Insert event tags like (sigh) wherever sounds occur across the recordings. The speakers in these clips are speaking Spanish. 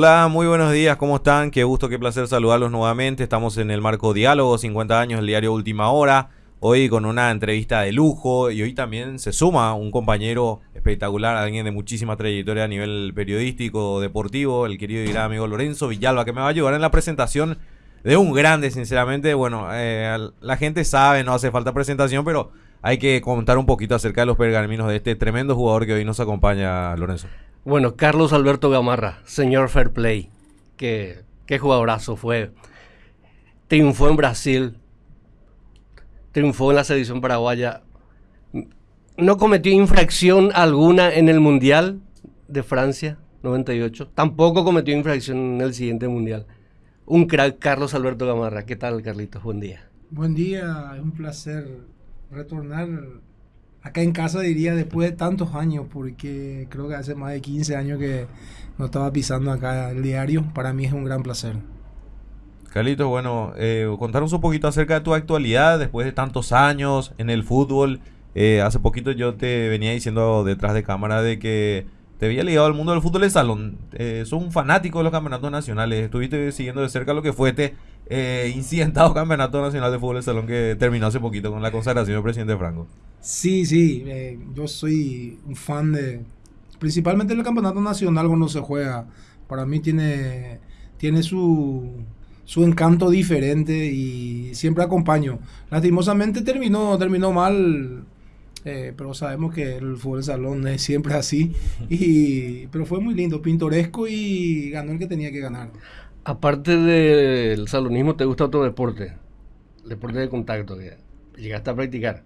Hola, muy buenos días, ¿cómo están? Qué gusto, qué placer saludarlos nuevamente. Estamos en el marco Diálogo, 50 años, el diario Última Hora. Hoy con una entrevista de lujo y hoy también se suma un compañero espectacular, alguien de muchísima trayectoria a nivel periodístico, deportivo, el querido y gran amigo Lorenzo Villalba, que me va a ayudar en la presentación de un grande, sinceramente. Bueno, eh, la gente sabe, no hace falta presentación, pero hay que comentar un poquito acerca de los pergaminos de este tremendo jugador que hoy nos acompaña, Lorenzo. Bueno, Carlos Alberto Gamarra, señor Fair Play, que qué jugadorazo fue. Triunfó en Brasil, triunfó en la selección paraguaya. No cometió infracción alguna en el Mundial de Francia 98. Tampoco cometió infracción en el siguiente Mundial. Un crack, Carlos Alberto Gamarra. ¿Qué tal, Carlitos? Buen día. Buen día, es un placer retornar acá en casa diría después de tantos años, porque creo que hace más de 15 años que no estaba pisando acá el diario. Para mí es un gran placer. Carlitos, bueno, eh, contanos un poquito acerca de tu actualidad después de tantos años en el fútbol. Eh, hace poquito yo te venía diciendo detrás de cámara de que te había ligado al mundo del fútbol de salón. Eh, sos un fanático de los campeonatos nacionales. Estuviste siguiendo de cerca lo que fue este eh, incidentado (laughs) campeonato nacional de fútbol de salón que terminó hace poquito con la consagración del presidente Franco. Sí, sí. Eh, yo soy un fan de. Principalmente del campeonato nacional cuando se juega. Para mí tiene, tiene su, su encanto diferente y siempre acompaño. Lastimosamente terminó, terminó mal eh, pero sabemos que el fútbol de salón es siempre así. (laughs) Y, pero fue muy lindo, pintoresco y ganó el que tenía que ganar. Aparte del salonismo, ¿te gusta otro deporte? Deporte de contacto, que llegaste a practicar.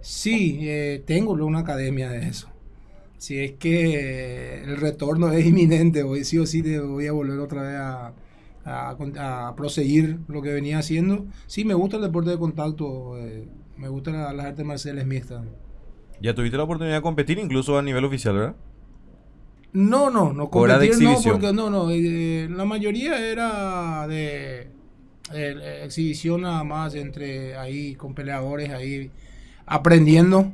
Sí, eh, tengo una academia de eso. Si es que el retorno es inminente, hoy sí o sí te voy a volver otra vez a, a, proseguir lo que venía haciendo. Sí, me gusta el deporte de contacto, eh, me gustan las artes marciales mixtas. ¿Ya tuviste la oportunidad de competir incluso a nivel oficial, verdad? No, no, no competir no, porque no, no, eh, la mayoría era de eh, exhibición nada más entre ahí con peleadores ahí aprendiendo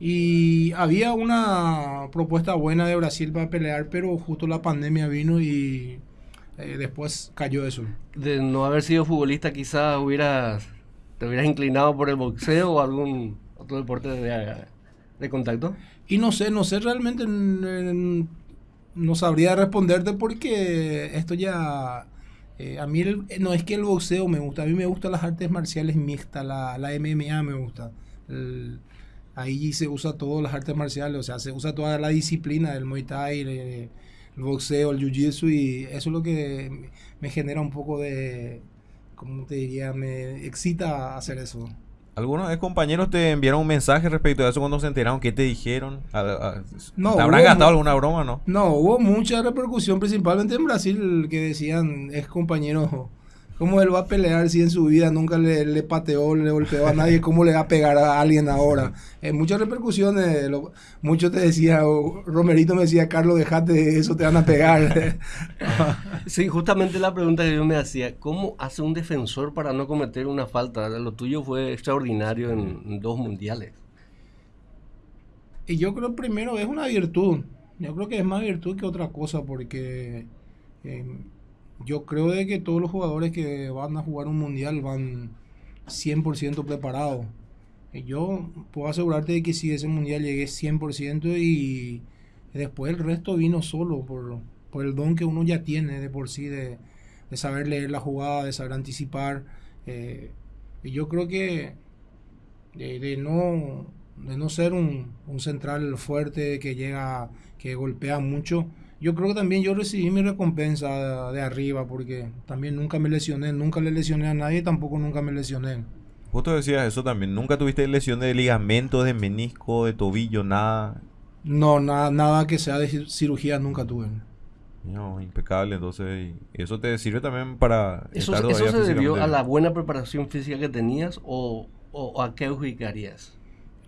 y había una propuesta buena de Brasil para pelear, pero justo la pandemia vino y eh, después cayó eso. De no haber sido futbolista quizás hubieras te hubieras inclinado por el boxeo o algún otro deporte de contacto? Y no sé, no sé realmente, no sabría responderte porque esto ya... Eh, a mí no es que el boxeo me gusta, a mí me gustan las artes marciales mixtas, la, la MMA me gusta. ahí se usa todas las artes marciales, o sea, se usa toda la disciplina del Muay Thai, el, boxeo, el Jiu-Jitsu y eso es lo que me genera un poco de, ¿cómo te diría? Me excita hacer eso. ¿Algunos compañeros te enviaron un mensaje respecto a eso cuando se enteraron? ¿Qué te dijeron? no, ¿Te habrán gastado alguna broma no? No, hubo mucha repercusión, principalmente en Brasil, que decían, es compañero ¿Cómo él va a pelear si en su vida nunca le, pateó, le golpeó a nadie? ¿Cómo le va a pegar a alguien ahora? En muchas repercusiones, muchos te decía, Romerito me decía, Carlos, dejate eso, te van a pegar. (laughs) sí, justamente la pregunta que yo me hacía, ¿cómo hace un defensor para no cometer una falta? Lo tuyo fue extraordinario en, dos mundiales. Y yo creo primero es una virtud. Yo creo que es más virtud que otra cosa porque... Eh, yo creo de que todos los jugadores que van a jugar un mundial van 100% preparados. Yo puedo asegurarte de que si ese mundial llegué 100% y después el resto vino solo por, por el don que uno ya tiene de por sí, de, saber leer la jugada, de saber anticipar. Eh, y yo creo que de, no, de no ser un, un central fuerte que llega, que golpea mucho, yo creo que también yo recibí mi recompensa de, arriba porque también nunca me lesioné, nunca le lesioné a nadie, tampoco nunca me lesioné. Justo decías eso también, nunca tuviste lesión de ligamento, de menisco, de tobillo, nada. No, nada, nada que sea de cirugía nunca tuve. No, impecable, entonces eso te sirve también para... ¿Eso, eso se debió a la buena preparación física que tenías o, o a qué adjudicarías?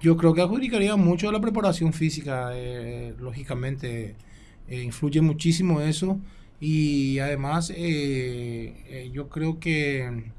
Yo creo que adjudicaría mucho a la preparación física, eh, lógicamente eh, influye muchísimo eso y además eh, eh, yo creo que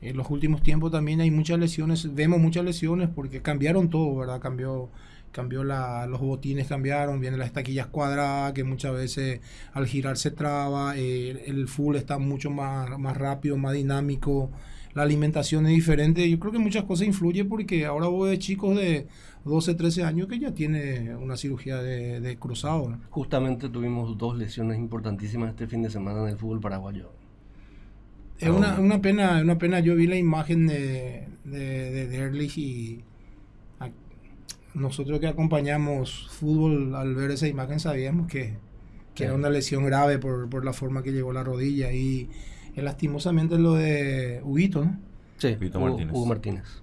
en los últimos tiempos también hay muchas lesiones, vemos muchas lesiones porque cambiaron todo, ¿verdad? Cambió, cambió la, los botines cambiaron, vienen las taquillas cuadradas, que muchas veces al girar se traba, el full está mucho más, más rápido, más dinámico, la alimentación es diferente. Yo creo que muchas cosas influyen porque ahora voy de chicos de 12, 13 años que ya tiene una cirugía de, de cruzado. Justamente tuvimos dos lesiones importantísimas este fin de semana en el fútbol paraguayo. Es una, una, pena, una pena. Yo vi la imagen de, de, de Derlich y nosotros que acompañamos fútbol al ver esa imagen sabíamos que, que era una lesión grave por, por, la forma que llegó la rodilla y, y lastimosamente lo de Huguito, ¿no? Sí, Hugo Martínez. Hugo Martínez.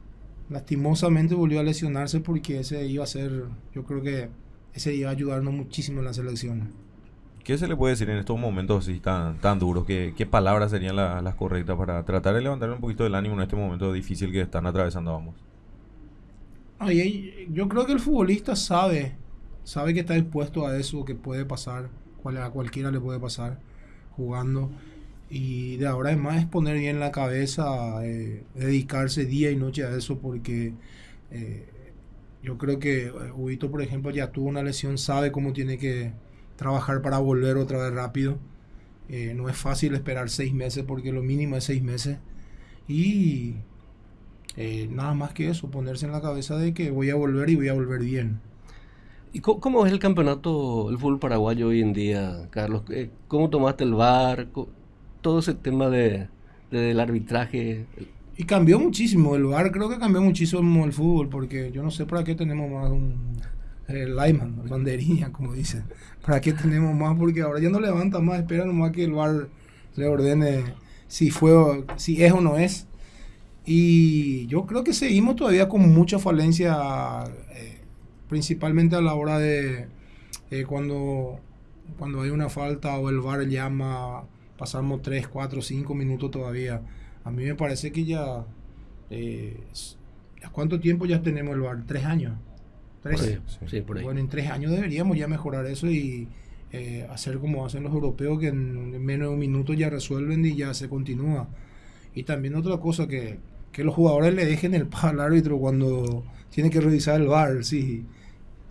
Lastimosamente volvió a lesionarse porque ese iba a ser, yo creo que ese iba a ayudarnos muchísimo en la selección. ¿Qué se le puede decir en estos momentos así tan, tan duros? ¿Qué, qué palabras serían la, las correctas para tratar de levantar un poquito el ánimo en este momento difícil que están atravesando ambos? Ay, yo creo que el futbolista sabe, sabe que está dispuesto a eso, que puede pasar, a cualquiera le puede pasar jugando. Y de ahora en más es poner bien la cabeza, eh, dedicarse día y noche a eso, porque eh, yo creo que Huito, por ejemplo, ya tuvo una lesión, sabe cómo tiene que trabajar para volver otra vez rápido. Eh, no es fácil esperar seis meses, porque lo mínimo es seis meses. Y eh, nada más que eso, ponerse en la cabeza de que voy a volver y voy a volver bien. ¿Y cómo, es el campeonato, el fútbol paraguayo hoy en día, Carlos? Eh, ¿Cómo tomaste el VAR? Todo ese tema de, del arbitraje. Y cambió muchísimo, el VAR creo que cambió muchísimo el fútbol, porque yo no sé para qué tenemos más un el lineman, banderilla, como dicen. ¿Para qué tenemos más? Porque ahora ya no levanta más, espera nomás que el VAR le ordene si fue, si es o no es. Y yo creo que seguimos todavía con mucha falencia, eh, principalmente a la hora de eh, cuando, cuando hay una falta o el VAR llama, pasamos 3, 4, 5 minutos todavía. A mí me parece que ya... Eh, ¿Cuánto tiempo ya tenemos el VAR? ¿Tres años? ¿Tres? Sí, por ahí. Bueno, en tres años deberíamos ya mejorar eso y eh, hacer como hacen los europeos que en menos de un minuto ya resuelven y ya se continúa. Y también otra cosa que que los jugadores le dejen el al árbitro cuando tiene que revisar el bar. Si,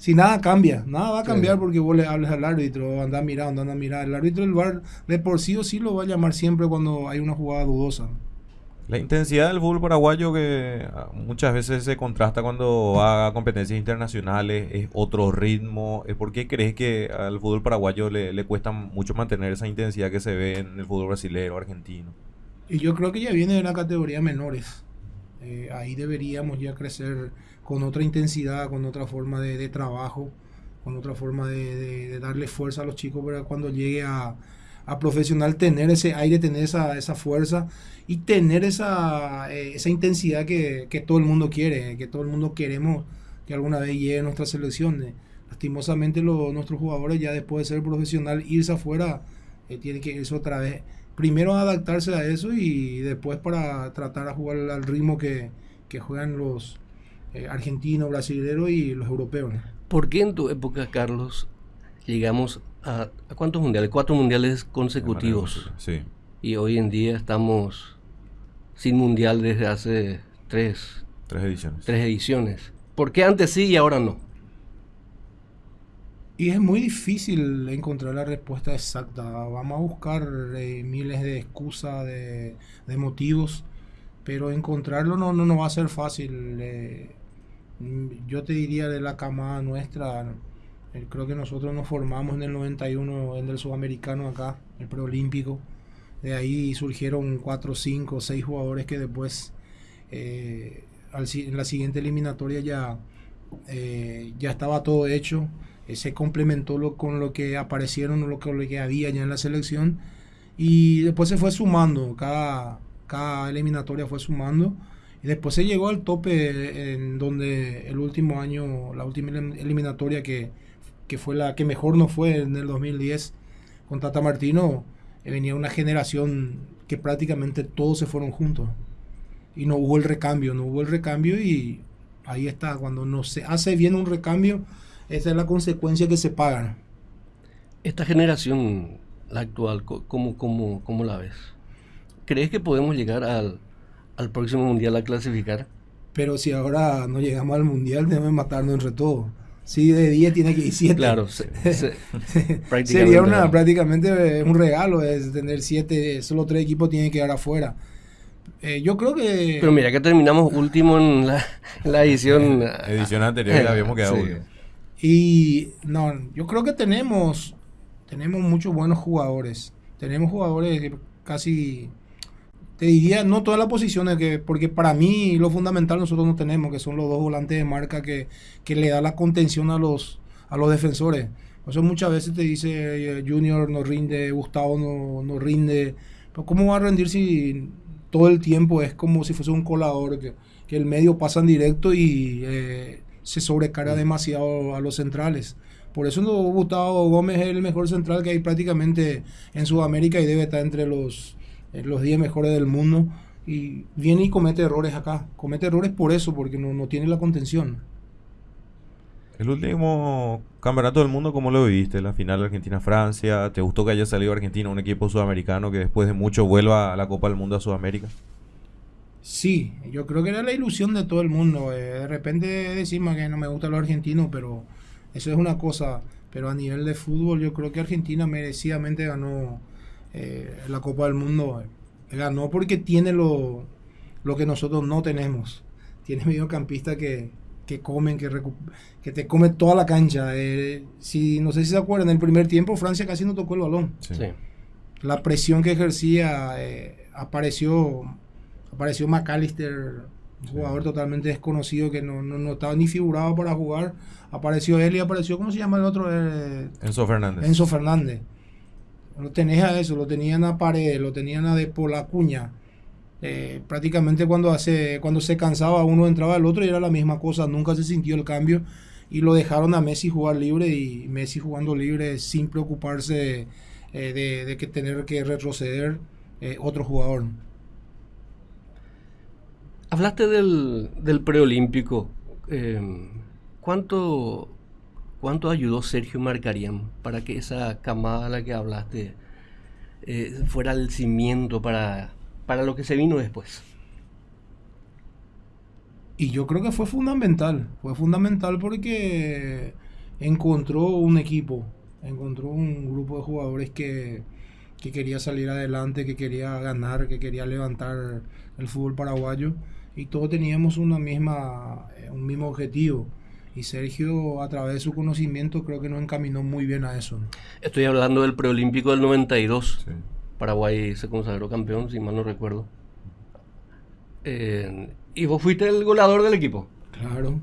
si nada cambia, nada va a cambiar porque vos le hables al árbitro, anda mirando, anda a mirar. El árbitro del bar de por sí o sí lo va a llamar siempre cuando hay una jugada dudosa. La intensidad del fútbol paraguayo que ah, muchas veces se contrasta cuando va a competencias internacionales, es otro ritmo. ¿Por qué crees que al fútbol paraguayo le, le cuesta mucho mantener esa intensidad que se ve en el fútbol brasileño, argentino? Y yo creo que ya viene de la categoría menores. Eh, ahí deberíamos ya crecer con otra intensidad, con otra forma de, trabajo, con otra forma de, darle fuerza a los chicos para cuando llegue a, profesional tener ese aire, tener esa, esa fuerza y tener esa, eh, esa intensidad que, todo el mundo quiere, que todo el mundo queremos que alguna vez llegue a nuestra selección. Lastimosamente nuestros jugadores ya después de ser profesional, irse afuera, eh, tienen que irse otra vez primero adaptarse a eso y después para tratar a jugar al ritmo que, juegan los eh, argentinos, brasileños y los europeos. ¿Por qué en tu época, Carlos, llegamos a, cuántos mundiales? Cuatro mundiales consecutivos. Sí. Y hoy en día estamos sin mundial desde hace tres, tres ediciones. Tres ediciones. ¿Por qué antes sí y ahora no? Y es muy difícil encontrar la respuesta exacta. Vamos a buscar eh, miles de excusas, de, motivos, pero encontrarlo no, no, va a ser fácil. Eh, yo te diría de la camada nuestra, eh, creo que nosotros nos formamos en el 91 en el sudamericano acá, el preolímpico. De ahí surgieron 4, 5, 6 jugadores que después en la siguiente eliminatoria ya, ya estaba todo hecho eh, se complementó lo, con lo que aparecieron, lo que, lo que había ya en la selección y después se fue sumando, cada, cada eliminatoria fue sumando y después se llegó al tope en donde el último año, la última eliminatoria que, que fue la que mejor no fue en el 2010 con Tata Martino, eh, venía una generación que prácticamente todos se fueron juntos y no hubo el recambio, no hubo el recambio y ahí está, cuando no se hace bien un recambio, esa es la consecuencia que se pagan. Esta generación, la actual, ¿cómo, cómo, cómo la ves? ¿Crees que podemos llegar al, próximo mundial a clasificar? Pero si ahora no llegamos al mundial, debemos matarnos entre todos. Sí, de 10 tiene que ir 7. Claro, se- (laughs) se- prácticamente Sería una, prácticamente eh, un regalo es tener 7, solo 3 equipos tienen que quedar afuera. Eh, yo creo que... Pero mira que terminamos último en la, en la edición. (laughs) Edición anterior ya habíamos quedado Sí. Y no, yo creo que tenemos, tenemos muchos buenos jugadores. Tenemos jugadores casi, te diría, no todas las posiciones, que, porque para mí lo fundamental nosotros no tenemos, que son los dos volantes de marca que, que le da la contención a los, a los defensores. Por eso muchas veces te dice eh, Junior no rinde, Gustavo no, no rinde. Pero ¿cómo va a rendir si todo el tiempo es como si fuese un colador, que, que el medio pasa en directo y eh, se sobrecarga demasiado a los centrales? Por eso no, Gustavo Gómez es el mejor central que hay prácticamente en Sudamérica y debe estar entre los, eh, los 10 mejores del mundo. Y viene y comete errores acá. Comete errores por eso, porque no, no tiene la contención. El último campeonato del mundo, ¿cómo lo viviste? La final Argentina-Francia. ¿Te gustó que haya salido Argentina, un equipo sudamericano que después de mucho vuelva a la Copa del Mundo a Sudamérica? Sí, yo creo que era la ilusión de todo el mundo. eh, de repente decimos que no me gusta lo argentino, pero eso es una cosa. Pero a nivel de fútbol, yo creo que Argentina merecidamente ganó eh, la Copa del Mundo. Ganó porque tiene lo, lo que nosotros no tenemos. Tiene mediocampistas que, que comen, que, que te come toda la cancha. Eh, si, no sé si se acuerdan, en el primer tiempo Francia casi no tocó el balón Sí. Sí. la presión que ejercía eh, apareció apareció McAllister un jugador totalmente desconocido que no, no, no estaba ni figurado para jugar apareció él y apareció ¿cómo se llama el otro? Eh, Enzo Fernández. Enzo Fernández lo tenés a eso lo tenían a Paredes lo tenían a De Polacuña eh, prácticamente cuando hace cuando se cansaba uno entraba el otro y era la misma cosa nunca se sintió el cambio. Y lo dejaron a Messi jugar libre y Messi jugando libre sin preocuparse eh, de, de que tener que retroceder eh, otro jugador. Hablaste del, del preolímpico. eh, ¿cuánto, ¿Cuánto ayudó Sergio Marcarian para que esa camada a la que hablaste eh, fuera el cimiento para, para lo que se vino después? Y yo creo que fue fundamental, fue fundamental porque encontró un equipo, encontró un grupo de jugadores que, que quería salir adelante, que quería ganar, que quería levantar el fútbol paraguayo y todos teníamos una misma, eh, un mismo objetivo. Y Sergio, a través de su conocimiento, creo que nos encaminó muy bien a eso. Estoy hablando del preolímpico del 92. Sí. Paraguay se consagró campeón, si mal no recuerdo. Eh, y vos fuiste el goleador del equipo. Claro.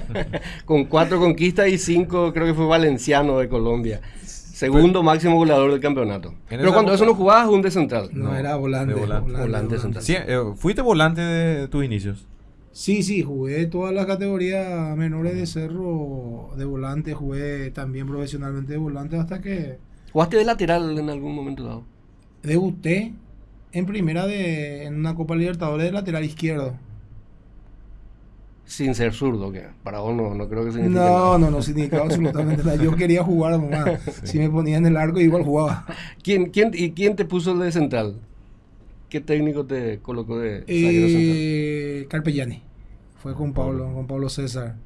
(laughs) Con cuatro conquistas y cinco, creo que fue Valenciano de Colombia. Segundo máximo goleador del campeonato. Pero cuando eso no jugabas, un de central. No, No, era volante. de volante. Volante central. Sí, eh, ¿Fuiste volante de tus inicios? Sí, sí, jugué todas las categorías menores de cerro de volante, jugué también profesionalmente de volante hasta que ¿Jugaste de lateral en algún momento dado? debuté en primera de en una Copa Libertadores de lateral izquierdo. Sin ser zurdo, que para vos no, no creo que signifique No, nada. no, no significaba absolutamente nada. Yo (laughs) quería jugar nomás. Si me ponía en el arco igual jugaba. ¿Quién, quién, ¿Y quién te puso de central? ¿Qué técnico te colocó de? Eh, Carpellani. Fue con Pablo, con Pablo César.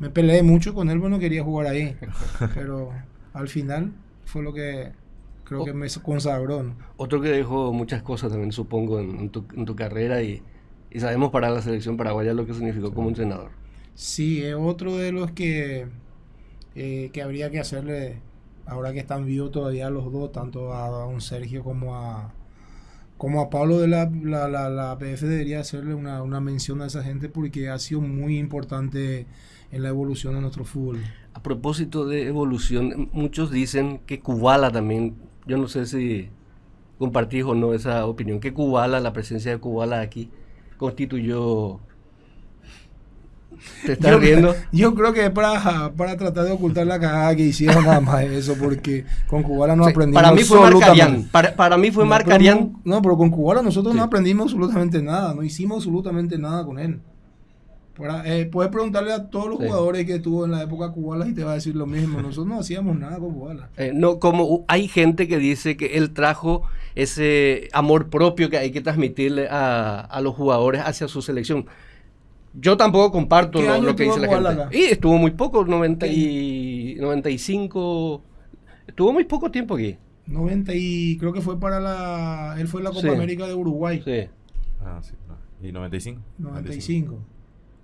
Me peleé mucho con él, bueno, quería jugar ahí. (laughs) Pero al final fue lo que creo que me consagró. ¿no? Otro que dejó muchas cosas también, supongo, en, en tu, en tu carrera y, y sabemos para la selección paraguaya lo que significó como entrenador. Sí, es otro de los que, eh, que habría que hacerle, ahora que están vivos todavía los dos, tanto a don Sergio como a, como a Pablo de la, la, la, la PF, debería hacerle una, una mención a esa gente porque ha sido muy importante en la evolución de nuestro fútbol. A propósito de evolución, muchos dicen que Kubala también, yo no sé si compartís o no esa opinión, que Kubala, la presencia de Kubala aquí, constituyó... ¿Te estás Yo, riendo? yo creo que es para, para tratar de ocultar la cagada que hicieron nada más eso, porque con Cubala no Sí, aprendimos para mí fue absolutamente-. Para, para mí fue No, Marcarian. No, no, pero con Cubala nosotros Sí. no aprendimos absolutamente nada, no hicimos absolutamente nada con él. Eh, puedes preguntarle a todos los Sí. jugadores que tuvo en la época Cubala y te va a decir lo mismo. Nosotros no hacíamos nada con Cubala. Eh, no, como hay gente que dice que él trajo ese amor propio que hay que transmitirle a, a los jugadores hacia su selección. Yo tampoco comparto ¿Qué lo, que dice la gente. Y estuvo muy poco, 90 y 95. Estuvo muy poco tiempo aquí. 90 y creo que fue para la... Él fue la Copa Sí. América de Uruguay. Sí. Ah, sí. ¿Y 95? 95.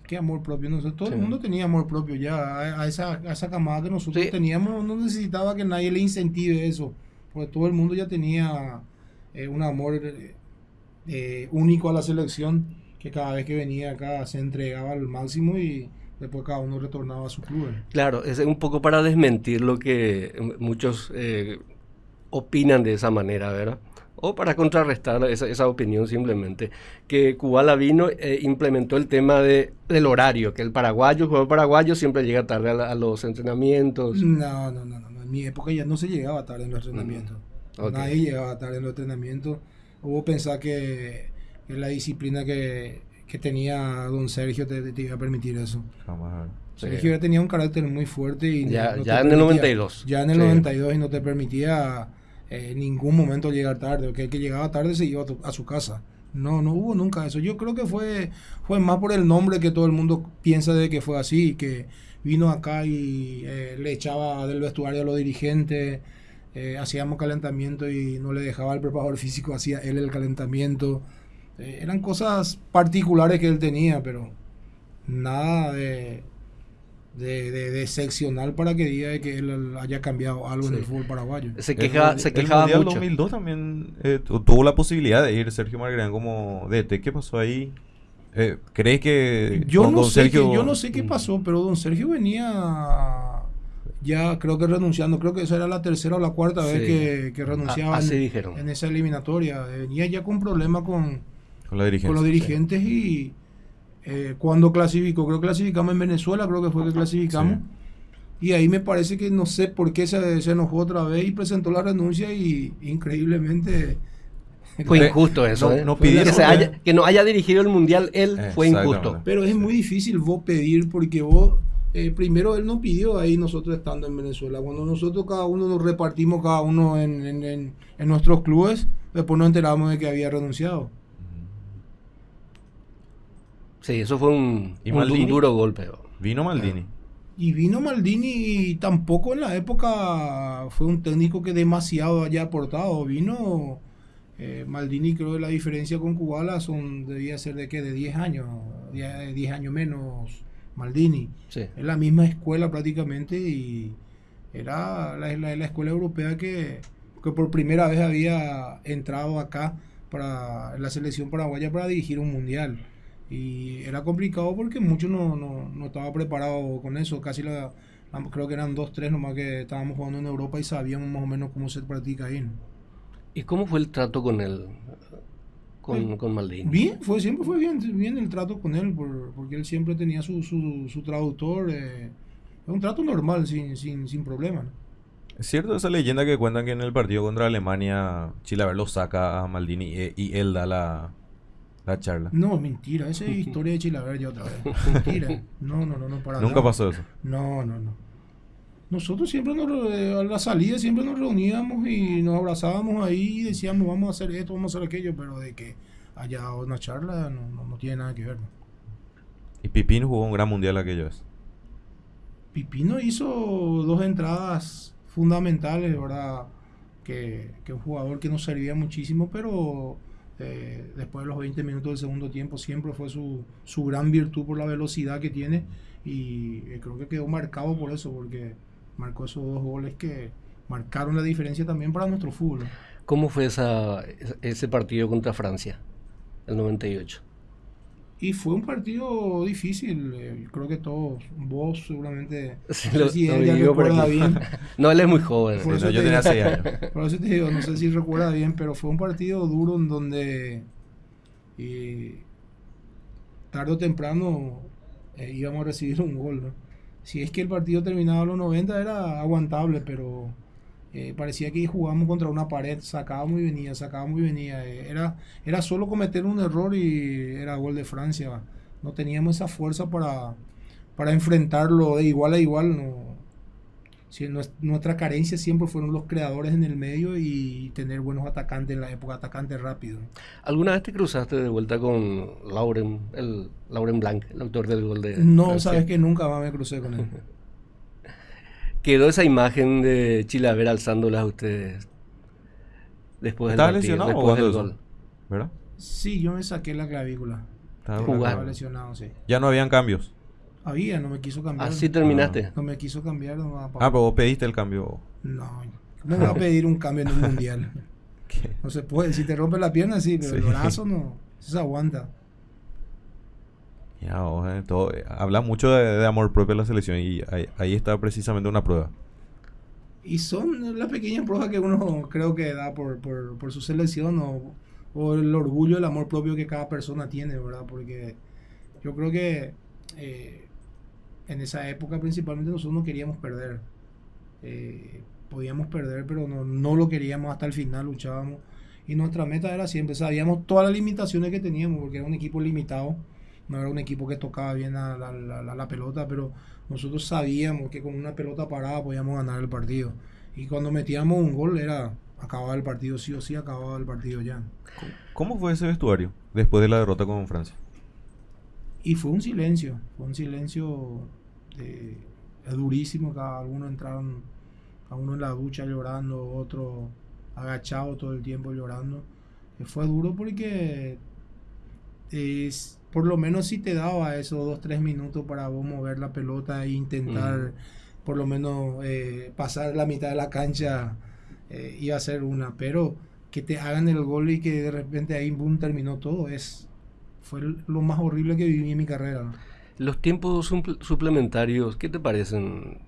Qué amor propio. Nosotros, todo Sí. el mundo tenía amor propio ya. A, a esa, a esa camada que nosotros Sí. teníamos, no necesitaba que nadie le incentive eso. Porque todo el mundo ya tenía eh, un amor eh, eh, único a la selección. Que cada vez que venía acá se entregaba al máximo y después cada uno retornaba a su club. Claro, es un poco para desmentir lo que muchos eh, opinan de esa manera, ¿verdad? O para contrarrestar esa, esa opinión simplemente. Que Kubala vino, eh, implementó el tema de, del horario, que el paraguayo, el jugador paraguayo siempre llega tarde a, la- a los entrenamientos. No, no, no, no. En mi época ya no se llegaba tarde en los entrenamientos. Mm, ok. Nadie llegaba tarde en los entrenamientos. Hubo pensar que, que la disciplina que, que tenía don Sergio te, te iba a permitir eso. Jamás. Sí. Sergio ya tenía un carácter muy fuerte y Ya- no ya en el 92. Ya en el Sí. 92 y no te permitía eh, en ningún momento llegar tarde. Que el que llegaba tarde se iba a, tu- a su casa. No, no hubo nunca eso. Yo creo que fue, fue más por el nombre que todo el mundo piensa de que fue así, que vino acá y eh, le echaba del vestuario a los dirigentes, eh, hacíamos calentamiento y no le dejaba al preparador físico, hacía él el calentamiento. Eh, eran cosas particulares que él tenía, pero nada de, de, de- de excepcional para que diga de que él haya cambiado algo en Sí. el fútbol paraguayo. Se, El queja, se el quejaba Mundial mucho. 2002 también eh, tu- tuvo la posibilidad de ir Sergio Margarán como DT. ¿Qué pasó ahí? Eh, ¿Crees que Yo con- no, con sé Sergio- qué, yo no sé qué Mm. pasó, pero don Sergio venía ya creo que renunciando, creo que esa era la tercera o la cuarta Sí. vez que, que renunciaba A- así en, dijeron. en esa eliminatoria. Venía ya con problemas con, Con la dirigencia. con los dirigentes y eh, cuando clasificó, creo que clasificamos en Venezuela, creo que fue que clasificamos. Y ahí me parece que no sé por qué se, se enojó otra vez y presentó la renuncia y increíblemente... Fue Eh, injusto eso. no- ¿eh? no que, pidieron, se ¿eh? haya- que no haya dirigido el mundial él fue injusto. Pero es muy difícil vos pedir porque vos, eh, primero él no pidió ahí nosotros estando en Venezuela. Cuando nosotros cada uno nos repartimos cada uno en, en- en- en nuestros clubes, después nos enteramos de que había renunciado. Sí, eso fue un, duro golpe. Vino Maldini. Y vino Maldini y tampoco en la época fue un técnico que demasiado haya aportado. Vino eh, Maldini, creo que la diferencia con Kubala son, debía ser de que de 10 años, 10, 10 años menos Maldini. Sí. Es la misma escuela prácticamente y era la, la- la escuela europea que, que por primera vez había entrado acá para en la selección paraguaya para dirigir un mundial. Y era complicado porque muchos no, no, no estaba preparado con eso. Casi la, la- creo que eran dos, tres nomás que estábamos jugando en Europa y sabíamos más o menos cómo se practica ahí. ¿no? ¿Y cómo fue el trato con él? Con, Bien. con Maldini. Bien, fue, siempre fue bien, bien el trato con él, por- porque él siempre tenía su, su, su traductor. eh, es un trato normal, sin, sin, sin problema. ¿no? Es cierto esa leyenda que cuentan que en el partido contra Alemania Chilaver lo saca a Maldini y, y él da la, la charla. No, mentira, esa es (laughs) historia de Chilaver otra vez. (laughs) Mentira. No, no, no, no, para Nunca nada. pasó eso. No, no, no. Nosotros siempre nos, a la salida siempre nos reuníamos y nos abrazábamos ahí y decíamos vamos a hacer esto, vamos a hacer aquello, pero de que haya una charla no, no, no tiene nada que ver. ¿no? Y Pipín jugó un gran mundial aquello vez. Pipino hizo dos entradas fundamentales, ¿verdad? Que, que un jugador que nos servía muchísimo, pero eh, después de los 20 minutos del segundo tiempo siempre fue su, su gran virtud por la velocidad que tiene y eh, creo que quedó marcado por eso, porque marcó esos dos goles que marcaron la diferencia también para nuestro fútbol. ¿Cómo fue esa, ese partido contra Francia? El 98. Y fue un partido difícil, eh, creo que todos, vos seguramente, (laughs) Sí, no sé si él ya recuerda bien, (laughs) No, él es muy joven. Por eso yo te tenía digo- 6 años. (laughs) Por eso te digo, no sé si recuerda bien, pero fue un partido duro en donde eh, tarde o temprano eh, íbamos a recibir un gol. ¿no? Si es que el partido terminaba a los 90 era aguantable, pero eh, parecía que jugábamos contra una pared, sacábamos y venía, sacábamos y venía. eh, era, era solo cometer un error y era gol de Francia. No teníamos esa fuerza para, para enfrentarlo de igual a igual. No, sí, nues- nuestra carencia siempre fueron los creadores en el medio y tener buenos atacantes en la época, atacantes rápidos. ¿Alguna vez te cruzaste de vuelta con Lauren, el Lauren Blanc, el autor del gol de No, Francia? sabes que nunca más me crucé con él. (laughs) Quedó esa imagen de Chilaver alzándolas a ustedes después del ¿Estaba partido, lesionado o después del cuándo gol. eso? ¿Verdad? Sí, yo me saqué la clavícula. Estaba- lesionado, sí. Ya no habían cambios. Había, no me quiso cambiar. Así terminaste. No me quiso cambiar. No, Ah, pero vos pediste el cambio. no, ¿cómo voy a (laughs) pedir un cambio en un mundial? (laughs) ¿Qué? No se puede. Si te rompe la pierna, sí, pero el brazo no. Eso se aguanta. Ya, eh, todo, eh, habla mucho de, de amor propio en la selección y ahí, ahí está precisamente una prueba. Y son las pequeñas pruebas que uno creo que da por, por, por su selección o, o el orgullo, el amor propio que cada persona tiene, ¿verdad? Porque yo creo que eh, en esa época principalmente nosotros no queríamos perder. Eh, podíamos perder, pero no, no lo queríamos hasta el final, luchábamos. Y nuestra meta era siempre, sabíamos todas las limitaciones que teníamos, porque era un equipo limitado, no era un equipo que tocaba bien la, la- la- pelota, pero nosotros sabíamos que con una pelota parada podíamos ganar el partido. Y cuando metíamos un gol era acababa el partido, sí o sí acababa el partido ya. ¿Cómo fue ese vestuario después de la derrota con Francia? Y fue un silencio, fue un silencio durísimo, cada uno entraron, a uno en la ducha llorando, otro agachado todo el tiempo llorando. Eh, fue duro porque es, por lo menos si te daba esos dos, tres minutos para vos mover la pelota e intentar Mm. por lo menos eh, pasar la mitad de la cancha, eh, iba a ser una, pero que te hagan el gol y que de repente ahí boom terminó todo, es fue lo más horrible que viví en mi carrera. ¿no? Los tiempos supl- suplementarios, ¿qué te parecen?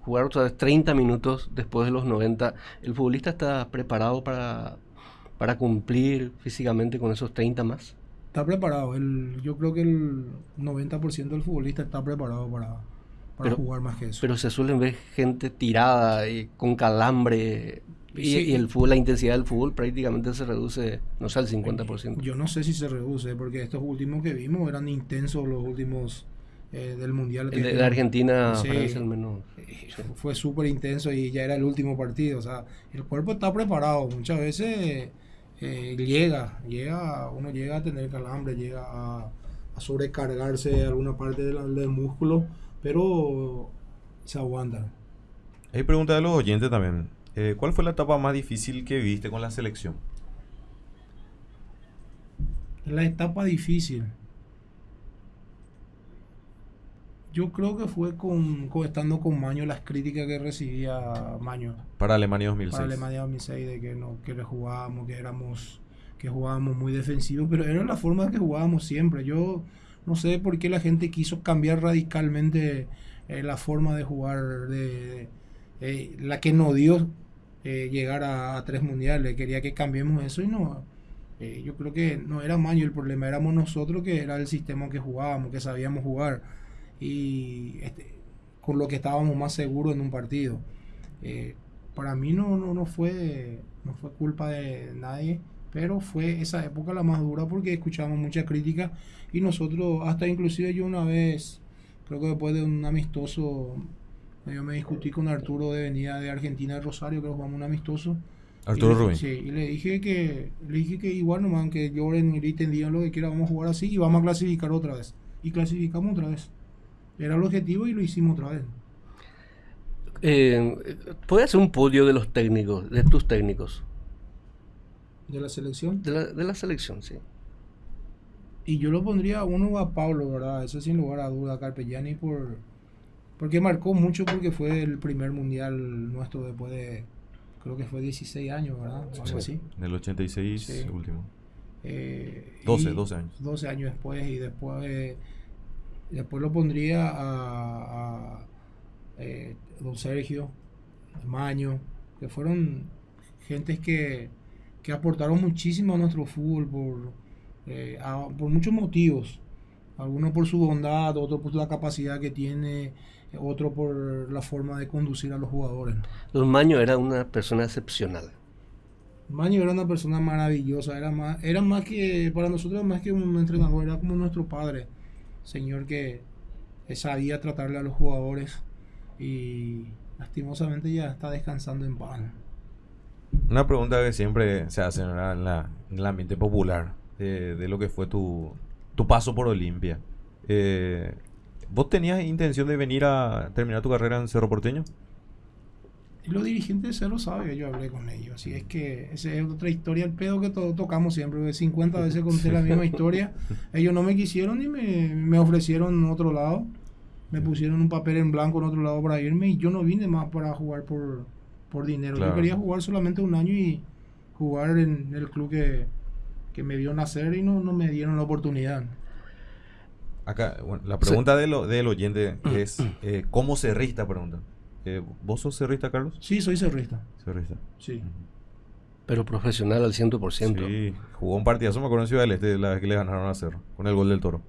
Jugar otra vez 30 minutos después de los 90, ¿el futbolista está preparado para, para cumplir físicamente con esos 30 más? Está preparado, el, yo creo que el 90% del futbolista está preparado para, para Pero- jugar más que eso. Pero se suelen ver gente tirada y con calambre. Y, Sí. y el fútbol, la intensidad del fútbol prácticamente se reduce, no sé, al 50%. Yo no sé si se reduce, porque estos últimos que vimos eran intensos los últimos eh, del Mundial. El de, de Argentina, Sí. Francia al menos. Eh, fue súper intenso y ya era el último partido. O sea, el cuerpo está preparado. Muchas veces eh, llega, llega, uno llega a tener calambre, llega a, a sobrecargarse alguna parte del, del músculo, pero se aguanta. Hay pregunta de los oyentes también. Eh, ¿Cuál fue la etapa más difícil que viviste con la selección? La etapa difícil. Yo creo que fue con, con- estando con Maño las críticas que recibía Maño. Para Alemania 2006. para Alemania 2006 de que no que le jugábamos que éramos que jugábamos muy defensivos pero era la forma que jugábamos siempre yo no sé por qué la gente quiso cambiar radicalmente eh, la forma de jugar de, de- eh, la que nos dio eh, llegar a, a tres mundiales quería que cambiemos eso y no eh, yo creo que no era Maño el problema éramos nosotros que era el sistema que jugábamos que sabíamos jugar y este, con lo que estábamos más seguros en un partido. Eh, para mí no, no, no fue no fue culpa de nadie pero fue esa época la más dura porque escuchábamos mucha crítica y nosotros hasta inclusive yo una vez creo que después de un amistoso yo me discutí con Arturo de venida de Argentina de Rosario que jugamos un amistoso. Arturo Rubin. sí, y le dije que le dije que igual nomás que lloren y griten digan lo que quieran vamos a jugar así y vamos a clasificar otra vez. Y clasificamos otra vez era el objetivo y lo hicimos otra vez Eh, ¿Puedes hacer un podio de los técnicos, de tus técnicos? de la selección De la, de la selección, sí. Y yo lo pondría a uno a Pablo, ¿verdad? Eso sin lugar a duda, Carpegiani, por, porque marcó mucho porque fue el primer mundial nuestro después de, creo que fue 16 años, ¿verdad? O algo así. En el 86 Sí. último. Eh, 12, y 12 años. 12 años después y después, eh, después lo pondría a, a, eh, don Sergio, Maño, que fueron gentes que, que aportaron muchísimo a nuestro fútbol por, eh, a- por muchos motivos. Algunos por su bondad, otros por la capacidad que tiene, otro por la forma de conducir a los jugadores. Don Maño era una persona excepcional. Maño era una persona maravillosa, era más, era más que, para nosotros más que un entrenador, era como nuestro padre, señor que, sabía tratarle a los jugadores y lastimosamente ya está descansando en paz. Una pregunta que siempre se hace en, la, en el ambiente popular de, de, lo que fue tu, tu paso por Olimpia. Eh, ¿Vos tenías intención de venir a terminar tu carrera en Cerro Porteño? Y los dirigentes de Cerro saben yo hablé con ellos. Así es que esa es otra historia, el pedo que todos tocamos siempre. 50 veces conté la misma (laughs) historia. Ellos no me quisieron y me, me ofrecieron otro lado. Me pusieron un papel en blanco en otro lado para irme y yo no vine más para jugar por, por dinero. Yo quería jugar solamente un año y jugar en el club que, que me vio nacer y no, no me dieron la oportunidad. Acá, bueno, la pregunta de lo, del oyente es, (clears throat) eh, ¿cómo cerrista? Pregunta. Eh, ¿Vos sos cerrista, Carlos? Sí, soy cerrista. Cerrista. Sí. Pero profesional al 100%. Sí, jugó un partidazo, me acuerdo en Ciudad del Este, la vez que le ganaron a Cerro, con el gol del Toro.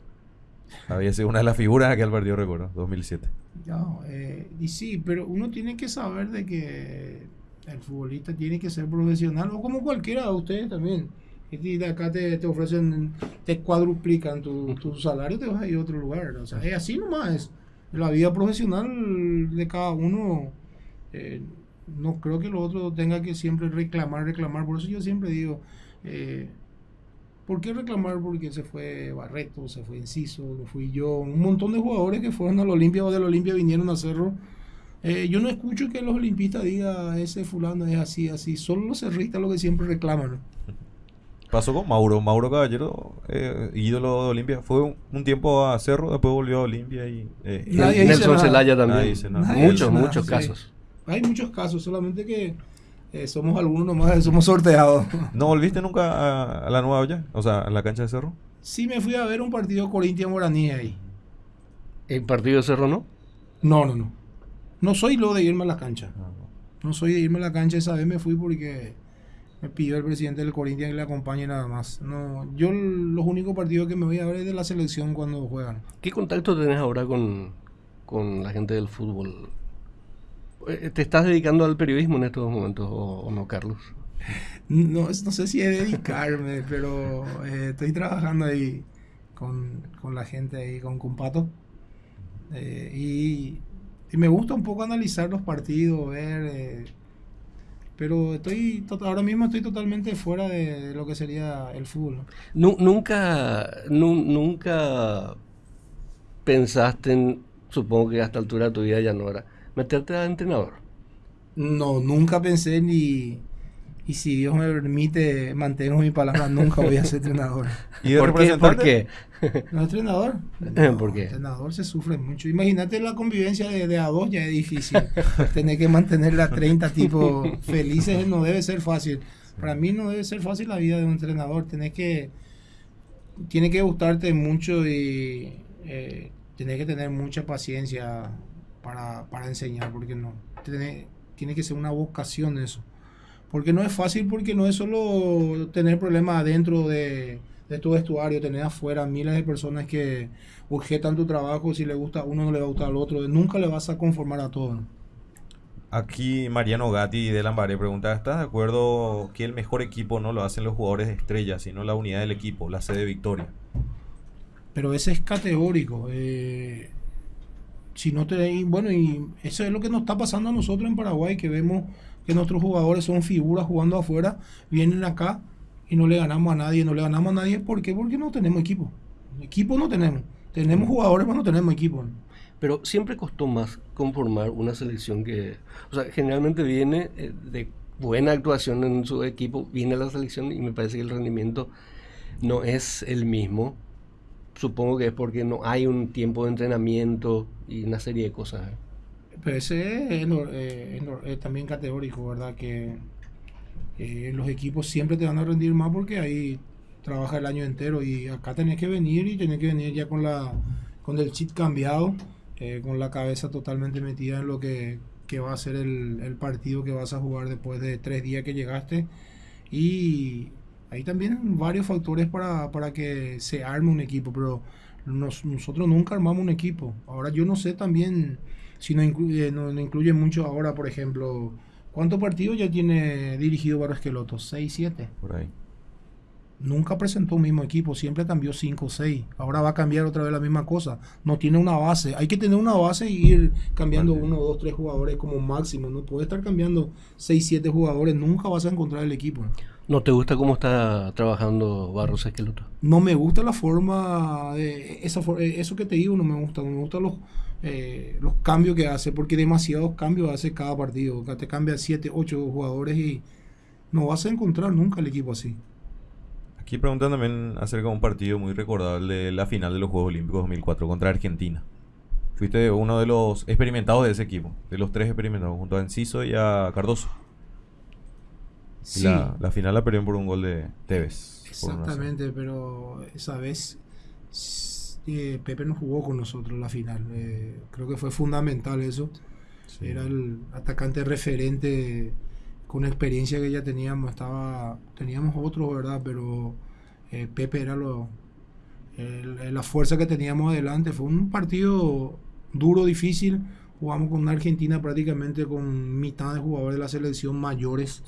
Había sido una de las figuras de aquel partido, recuerdo, 2007. No, eh, y sí, pero uno tiene que saber de que el futbolista tiene que ser profesional, o como cualquiera de ustedes también. Y de acá te, te ofrecen, te cuadruplican tu, tu, salario, te vas a ir a otro lugar. O sea, es así nomás. La vida profesional de cada uno, eh, no creo que lo otro tenga que siempre reclamar, reclamar. Por eso yo siempre digo, eh, ¿por qué reclamar? Porque se fue Barreto, se fue Enciso, fui yo, un montón de jugadores que fueron al Olimpia o del Olimpia vinieron a Cerro. Eh, yo no escucho que los olimpistas digan ese fulano es así, así. Solo los cerristas lo que siempre reclaman. (laughs) Pasó con Mauro, Mauro Caballero, eh, ídolo de Olimpia. Fue un, un, tiempo a Cerro, después volvió a Olimpia y... Eh, Nelson Celaya también. Muchos, muchos casos. Hay muchos casos, solamente que eh, somos algunos nomás, (laughs) somos sorteados. ¿No volviste nunca a, a, la Nueva Olla? O sea, a la cancha de Cerro. Sí, me fui a ver un partido Corinthians Moraní ahí. ¿El partido de Cerro no? No, no, no. No soy lo de irme a la cancha. No soy de irme a la cancha, esa vez me fui porque me pidió el presidente del Corinthians que le acompañe nada más. No, yo los únicos partidos que me voy a ver es de la selección cuando juegan. ¿Qué contacto tenés ahora con, con la gente del fútbol? Eh, ¿Te estás dedicando al periodismo en estos momentos o, o no, Carlos? (laughs) No, no sé si es dedicarme, (laughs) pero eh, estoy trabajando ahí con, con, la gente ahí, con Cumpato. Eh, y, y, me gusta un poco analizar los partidos, ver eh, pero estoy ahora mismo estoy totalmente fuera de, lo que sería el fútbol. Nunca, nunca pensaste, en, supongo que a esta altura de tu vida ya no era, meterte a entrenador. No, nunca pensé ni, y si Dios me permite, mantengo mi palabra, nunca voy a ser entrenador. (laughs) ¿Y ¿Por, qué? ¿Por qué? No entrenador. (laughs) No, ¿Por qué? entrenador se sufre mucho. Imagínate la convivencia de, de a dos, ya es difícil. (laughs) Tener que mantener a 30 tipos felices no debe ser fácil. Para mí no debe ser fácil la vida de un entrenador. Tenés que, tiene que gustarte mucho y eh, tenés que tener mucha paciencia para, para enseñar, porque no. Tiene, tiene que ser una vocación eso. Porque no es fácil, porque no es solo tener problemas adentro de, de tu vestuario, tener afuera miles de personas que objetan tu trabajo, si le gusta a uno no le va a gustar al otro, nunca le vas a conformar a todos. Aquí Mariano Gatti de Lambaré pregunta, ¿estás de acuerdo que el mejor equipo no lo hacen los jugadores de estrella, sino la unidad del equipo, la sede de victoria? Pero ese es categórico. Eh, si no te, bueno, y eso es lo que nos está pasando a nosotros en Paraguay, que vemos que nuestros jugadores son figuras jugando afuera, vienen acá y no le ganamos a nadie, no le ganamos a nadie, ¿por qué? Porque no tenemos equipo. Equipo no tenemos. Tenemos jugadores, pero no tenemos equipo. Pero siempre costó más conformar una selección que, o sea, generalmente viene eh, de buena actuación en su equipo, viene la selección y me parece que el rendimiento no es el mismo. Supongo que es porque no hay un tiempo de entrenamiento y una serie de cosas. Pero ese es, eh, es también categórico, ¿verdad? Que eh, los equipos siempre te van a rendir más porque ahí trabaja el año entero y acá tenés que venir y tenés que venir ya con la con el chip cambiado, eh, con la cabeza totalmente metida en lo que, que va a ser el, el, partido que vas a jugar después de tres días que llegaste. Y hay también varios factores para, para que se arme un equipo, pero nos, nosotros nunca armamos un equipo. Ahora yo no sé también si no incluye, no, no incluye mucho ahora, por ejemplo, ¿cuántos partidos ya tiene dirigido Barro Esqueloto? ¿6, 7? Por ahí. nunca presentó un mismo equipo, siempre cambió 5 o 6. Ahora va a cambiar otra vez la misma cosa. No tiene una base. Hay que tener una base y ir cambiando uno, dos, tres jugadores como máximo. No puede estar cambiando 6, 7 jugadores. Nunca vas a encontrar el equipo. ¿No te gusta cómo está trabajando Barros Esqueloto? No me gusta la forma de esa eh, eso que te digo no me gusta, no me gustan los eh, los cambios que hace porque demasiados cambios hace cada partido, te cambia 7, 8 jugadores y no vas a encontrar nunca el equipo así. Aquí preguntan también acerca de un partido muy recordable, la final de los Juegos Olímpicos 2004 contra Argentina. Fuiste uno de los experimentados de ese equipo, de los tres experimentados, junto a Enciso y a Cardoso. la, final la perdieron por un gol de Tevez. Exactamente, pero esa vez eh, Pepe no jugó con nosotros la final. Eh, creo que fue fundamental eso. Era el atacante referente con experiencia que ya teníamos, estaba, teníamos otro, ¿verdad? Pero eh, Pepe era lo, la fuerza que teníamos adelante. Fue un partido duro, difícil. Jugamos con una Argentina prácticamente con mitad de jugadores de la selección mayores.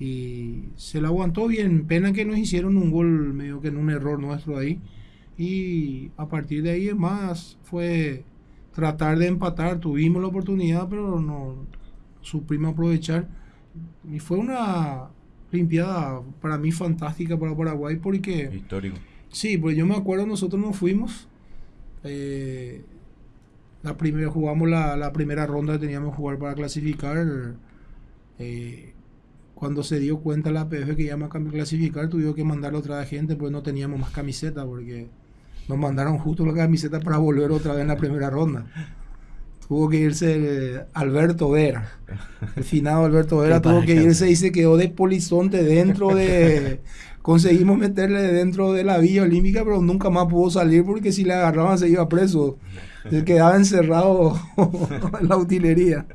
Y se la aguantó bien. Pena que nos hicieron un gol medio que en un error nuestro ahí. Y a partir de ahí es más, fue tratar de empatar. Tuvimos la oportunidad, pero no supimos aprovechar y fue una limpiada para mí fantástica para Paraguay porque... Histórico. Sí, pues yo me acuerdo, nosotros nos fuimos. Eh, la primera, jugamos la, la, primera ronda que teníamos que jugar para clasificar. Eh, cuando se dio cuenta la PF que iba a clasificar, tuvimos que mandar otra gente, pues no teníamos más camiseta, porque nos mandaron justo la camiseta para volver otra vez en la primera ronda tuvo que irse Alberto Vera. El finado Alberto Vera tuvo que irse y se quedó de polizonte dentro de... (laughs) Conseguimos meterle dentro de la Villa Olímpica, pero nunca más pudo salir porque si le agarraban se iba preso. Se quedaba encerrado (laughs) en la utilería.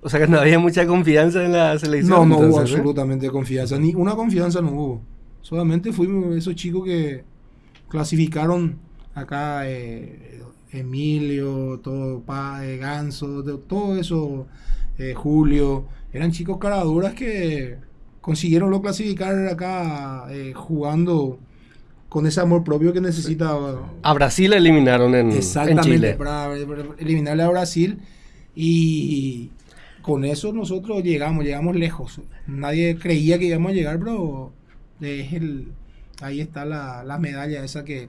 O sea que no había mucha confianza en la selección. No, no hubo ¿eh? absolutamente confianza. Ni una confianza no hubo. Solamente fuimos esos chicos que clasificaron acá eh, Emilio, todo pa, eh, Ganso, todo eso, eh, Julio, eran chicos caraduras que consiguieron lo clasificar acá jugando con ese amor propio que necesitaba. A Brasil eliminaron en, Exactamente, Para, eliminarle a Brasil y con eso nosotros llegamos, llegamos lejos. Nadie creía que íbamos a llegar, pero es el, ahí está la, la medalla esa que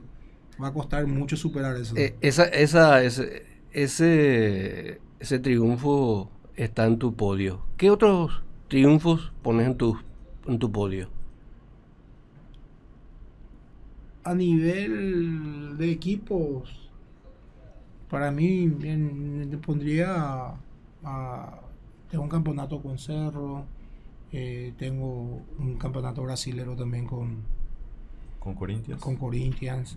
va a costar mucho superar eso. Eh, esa, esa, ese, ese, ese triunfo está en tu podio. ¿Qué otros triunfos pones en tu, en tu podio? A nivel de equipos, para mí bien, pondría a, tengo un campeonato con Cerro, eh, tengo un campeonato brasilero también con con Corinthians. Con Corinthians.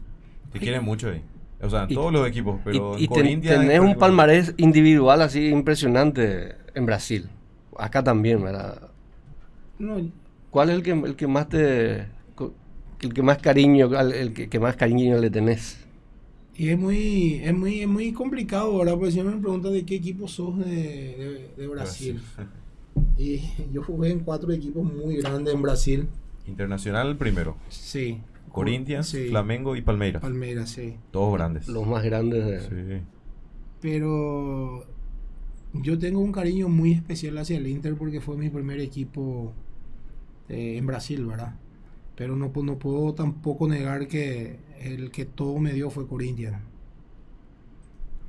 Te quieren mucho ahí. O sea, todos los equipos, pero y, tenés un palmarés individual así impresionante en Brasil. Acá también, ¿verdad? ¿Cuál es el que, el que más te... el que más cariño, el que, más cariño le tenés? Y es muy, es muy, muy complicado, ¿verdad? Porque siempre me preguntan de qué equipo sos de, Brasil. (laughs) Y yo jugué en cuatro equipos muy grandes en Brasil. Internacional primero. Sí. Corinthians, Flamengo y Palmeiras. Palmeiras, sí. Todos grandes. Los más grandes. Sí. Pero yo tengo un cariño muy especial hacia el Inter porque fue mi primer equipo eh, en Brasil, ¿verdad? Pero no, no puedo tampoco negar que el que todo me dio fue Corinthians.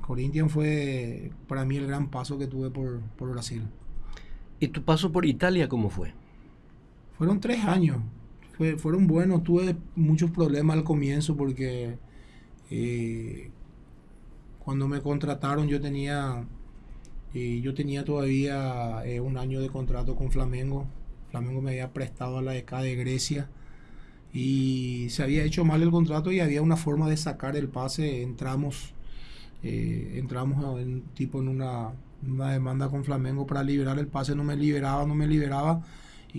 Corinthians fue para mí el gran paso que tuve por, por Brasil. ¿Y tu paso por Italia cómo fue? Fueron tres años fueron buenos. Tuve muchos problemas al comienzo porque eh, cuando me contrataron yo tenía eh, yo tenía todavía eh, un año de contrato con Flamengo. Flamengo me había prestado a la ECA de Grecia y se había hecho mal el contrato y había una forma de sacar el pase. Entramos, entramos en, tipo en una, una demanda con Flamengo para liberar el pase. No me liberaba, no me liberaba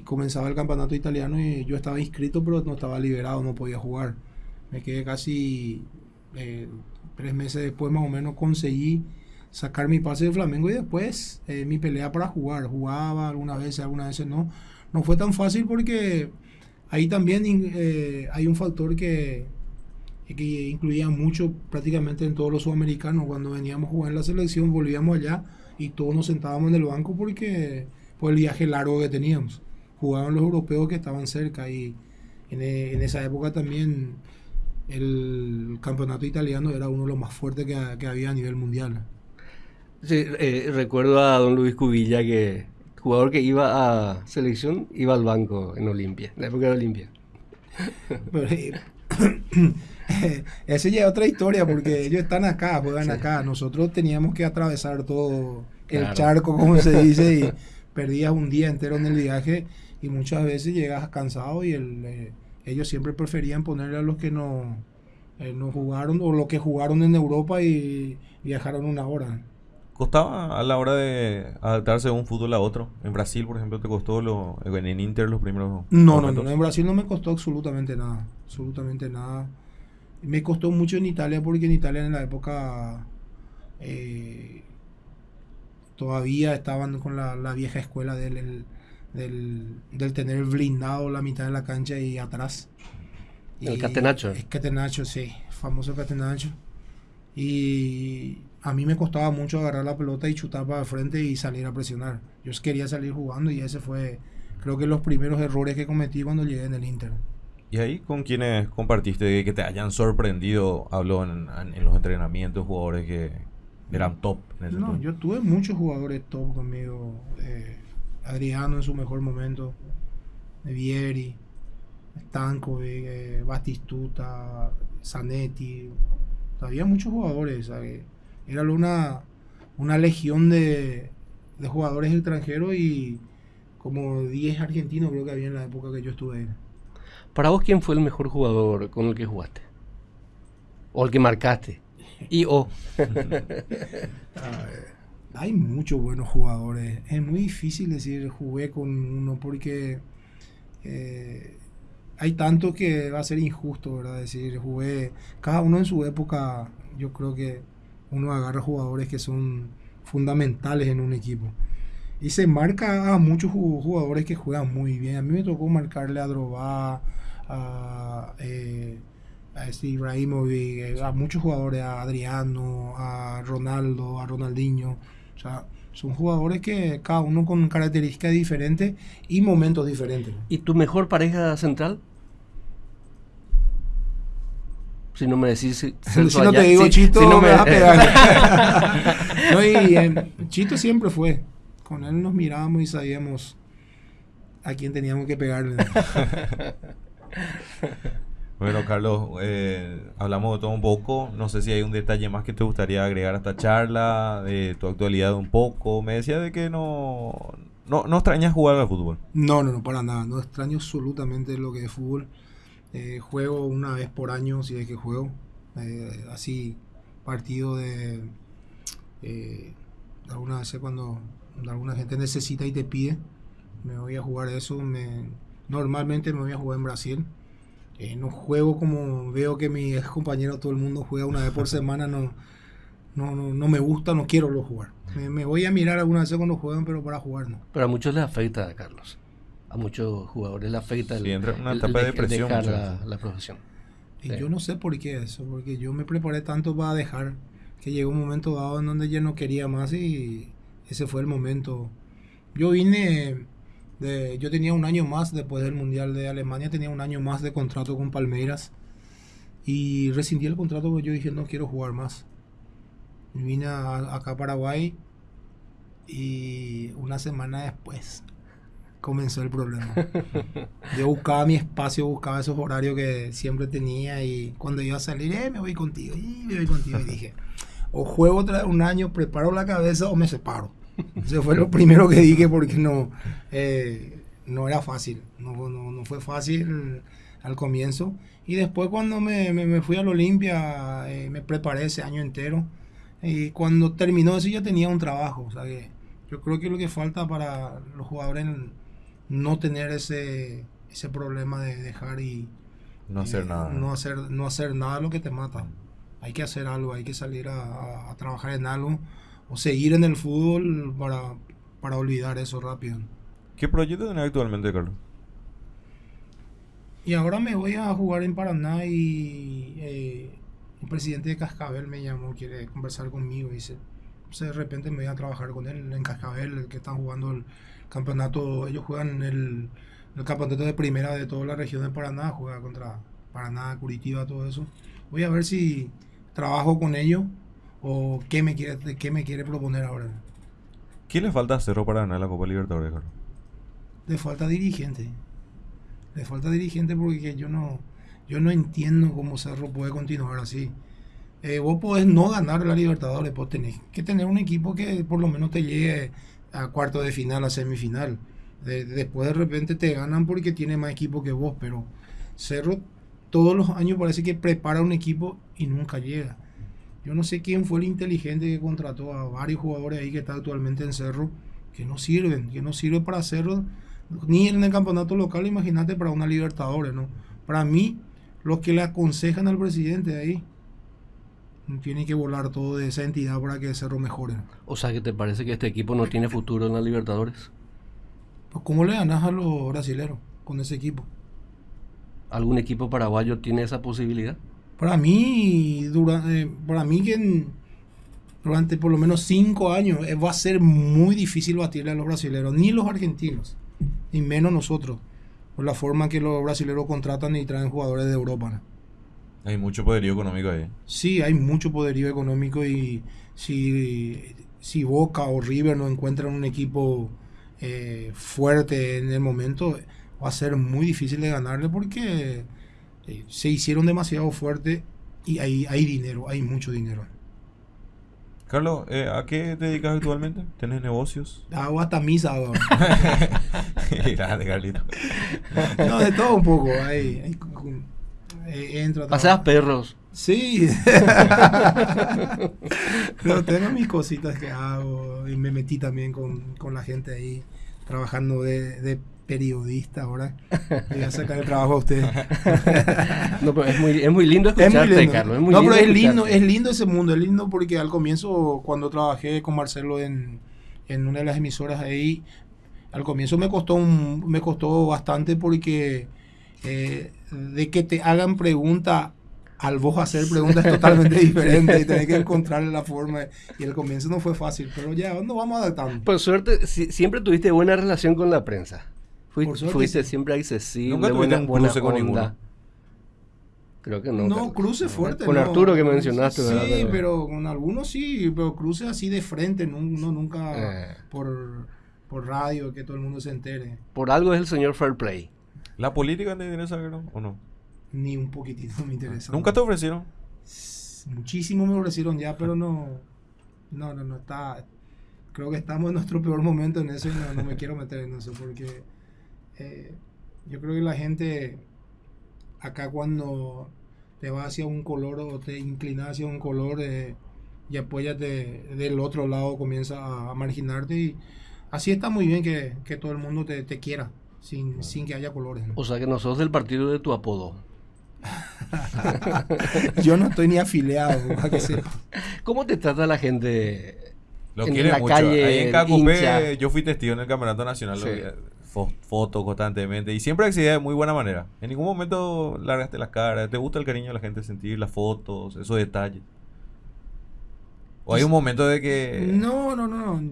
comenzaba el campeonato italiano y yo estaba inscrito pero no estaba liberado, no podía jugar. Me quedé casi eh, tres meses después más o menos conseguí sacar mi pase de Flamengo y después eh, mi pelea para jugar. Jugaba algunas veces, algunas veces no. No fue tan fácil porque ahí también eh, hay un factor que, que incluía mucho prácticamente en todos los sudamericanos. Cuando veníamos a jugar en la selección, volvíamos allá y todos nos sentábamos en el banco porque por el viaje largo que teníamos. Jugaban los europeos que estaban cerca y en, en esa época también el campeonato italiano era uno de los más fuertes que, que había a nivel mundial. Sí, eh, recuerdo a don Luis Cubilla que jugador que iba a selección iba al banco en Olimpia, en la época de Olimpia. (laughs) Eh, (coughs) esa ya es otra historia porque ellos están acá, juegan acá. Nosotros teníamos que atravesar todo el charco, como se dice, y (laughs) perdías un día entero en el viaje y muchas veces llegas cansado y el, eh, ellos siempre preferían ponerle a los que no, no jugaron o los que jugaron en Europa y viajaron una hora. ¿Costaba a la hora de adaptarse de un fútbol a otro? En Brasil, por ejemplo, ¿te costó lo, en Inter los primeros No, no, no, en Brasil no me costó absolutamente nada, absolutamente nada. Me costó mucho en Italia porque en Italia en la época eh, todavía estaban con la, vieja escuela del, del, tener blindado la mitad de la cancha y atrás. El catenacho. El catenacho, sí, famoso catenacho. Y a mí me costaba mucho agarrar la pelota y chutar para el frente y salir a presionar. Yo quería salir jugando y ese fue, creo que los primeros errores que cometí cuando llegué en el Inter. ¿Y ahí con quienes compartiste que te hayan sorprendido? Hablo en, los entrenamientos, jugadores que eran top. no, yo tuve muchos jugadores top conmigo. Eh, Adriano en su mejor momento, Vieri, Stanco, eh, Batistuta, Zanetti, había muchos jugadores. Era una, una legión de, de jugadores extranjeros y como 10 argentinos creo que había en la época que yo estuve ahí. Para vos, ¿quién fue el mejor jugador con el que jugaste? ¿O el que marcaste? (laughs) Y o. (laughs) hay muchos buenos jugadores. Es muy difícil decir jugué con uno porque eh, hay tanto que va a ser injusto, ¿verdad? Decir, jugué, cada uno en su época, yo creo que uno agarra jugadores que son fundamentales en un equipo. Y se marca a muchos jugadores que juegan muy bien. A mí me tocó marcarle a Drobá, a, eh, a este Ibrahimovic, eh, a muchos jugadores, a Adriano, a Ronaldo, a Ronaldinho. O sea, son jugadores que cada uno con características diferentes y momentos diferentes. ¿Y tu mejor pareja central? Si no me decís. Si, (laughs) no te digo Chito, no me, vas a (laughs) pegar. (laughs) no, y, eh, Chito siempre fue. Con él nos mirábamos y sabíamos a quién teníamos que pegarle. Bueno, Carlos, eh, hablamos de todo un poco. No sé si hay un detalle más que te gustaría agregar a esta charla, de tu actualidad un poco. Me decía de que no, no, no extrañas jugar al fútbol. No, no, no, para nada. No extraño absolutamente lo que es fútbol. Eh, juego una vez por año, si es que juego. Eh, así, partido de. Alguna vez cuando alguna gente necesita y te pide, me voy a jugar eso. Me, normalmente me voy a jugar en Brasil. No juego como veo que mis compañeros, todo el mundo juega una vez por semana. No, no, no, me gusta, no quiero lo jugar. Me, voy a mirar alguna vez cuando juegan, pero para jugar no. Pero a muchos les afecta, Carlos a muchos jugadores le afecta el, una etapa de depresión dejar la, profesión. Y yo no sé por qué eso, porque yo me preparé tanto para dejar que llegó un momento dado en donde ya no quería más y ese fue el momento. Yo vine, de, yo tenía un año más después del Mundial de Alemania, tenía un año más de contrato con Palmeiras y rescindí el contrato porque yo dije no quiero jugar más. Vine acá a Paraguay y una semana después (laughs) comenzó el problema. (laughs) Yo buscaba mi espacio, buscaba esos horarios que siempre tenía y cuando iba a salir, eh, me voy contigo, y me voy contigo. Y dije, o juego otra un año, preparo la cabeza o me separo. Eso fue lo primero que dije porque no, eh, no era fácil, no, no, fue fácil al comienzo. Y después cuando me, me, fui al Olimpia, eh, me preparé ese año entero. Y cuando terminó eso ya tenía un trabajo. O sea que yo creo que lo que falta para los jugadores no tener ese, ese problema de dejar y no hacer nada. No hacer, no hacer nada lo que te mata. Hay que hacer algo, hay que salir a, trabajar en algo o seguir en el fútbol para, para olvidar eso rápido. ¿Qué proyecto tenés actualmente, Carlos? Y ahora me voy a jugar en Paraná y eh, el presidente de Cascabel me llamó, quiere conversar conmigo. Dice, de repente me voy a trabajar con él en Cascabel, que están jugando el campeonato. Ellos juegan el, el campeonato de primera de toda la región de Paraná, juega contra Paraná, Curitiba, todo eso. Voy a ver si trabajo con ellos o qué me quiere, qué me quiere proponer ahora. ¿Qué le falta a Cerro Paraná en la Copa Libertadores, Carlos? Le falta dirigente. Le falta dirigente porque yo no, yo no entiendo cómo Cerro puede continuar así. Eh, vos podés no ganar la Libertadores, vos tenés que tener un equipo que por lo menos te llegue a cuarto de final, a semifinal. después de repente te ganan porque tiene más equipo que vos, pero Cerro todos los años parece que prepara un equipo y nunca llega. Yo no sé quién fue el inteligente que contrató a varios jugadores ahí que están actualmente en Cerro, que no sirven, que no sirven para Cerro, ni en el campeonato local, imagínate para una Libertadores, ¿no? Para mí, los que le aconsejan al presidente de ahí, tienen que volar todo de esa entidad para que Cerro mejore. O sea, que te parece que este equipo no tiene futuro en la Libertadores? Pues, ¿cómo le ganas a los brasileros con ese equipo? ¿Algún equipo paraguayo tiene esa posibilidad? Para mí, durante, eh, para mí que durante por lo menos cinco años eh, va a ser muy difícil batirle a los brasileños, ni los argentinos, ni menos nosotros, por la forma que los brasileños contratan y traen jugadores de Europa. Hay mucho poderío económico ahí. Sí, hay mucho poderío económico y si, si Boca o River no encuentran un equipo eh, fuerte en el momento, va a ser muy difícil de ganarle porque eh, se hicieron demasiado fuerte y hay, hay dinero, hay mucho dinero. Carlos, eh, ¿a qué te dedicas actualmente? ¿Tienes negocios? Hago hasta misa. (laughs) Grande, Carlito. no, de todo un poco. Hay, hay, eh, entro a perros. Sí. (laughs) Pero tengo mis cositas que hago y me metí también con, con la gente ahí trabajando de, de periodista ahora. Voy a sacar el trabajo a usted. (laughs) no, pero es muy, es muy lindo escucharte, Carlos. no, pero es lindo, es lindo ese mundo, es lindo porque al comienzo, cuando trabajé con Marcelo en, en una de las emisoras ahí, al comienzo me costó un, me costó bastante porque eh, de que te hagan pregunta al vos hacer preguntas totalmente (laughs) diferentes y tener que encontrar la forma. Y el comienzo no fue fácil, pero ya nos vamos adaptando. Por suerte, siempre tuviste buena relación con la prensa. Fuiste, siempre accesible, Nunca buena, un cruce con ninguna. Creo que no. No, cruce fuerte. Con Arturo que mencionaste, Sí, pero con algunos sí, pero cruce así de frente, no, nunca eh. por, por radio, que todo el mundo se entere. Por algo es el señor Fair Play. ¿La política te interesa, o no? Ni un poquitito me interesa. ¿Nunca te ofrecieron? Muchísimo me ofrecieron ya, pero no. No, no, no está. Creo que estamos en nuestro peor momento en eso y no me quiero meter en eso porque eh, yo creo que la gente acá cuando te va hacia un color o te inclinas hacia un color eh, y apoyate del otro lado comienza a, marginarte y así está muy bien que, todo el mundo te, quiera sin, sin, que haya colores. O sea que no sos del partido de tu apodo. (laughs) yo no estoy ni afiliado, ¿Cómo te trata la gente Lo en la calle? Ahí en Cacupé, yo fui testigo en el Campeonato Nacional fotos constantemente y siempre accedía de muy buena manera. En ningún momento largaste las caras, te gusta el cariño de la gente sentir las fotos, esos detalles. O hay un momento de que... No, no, no.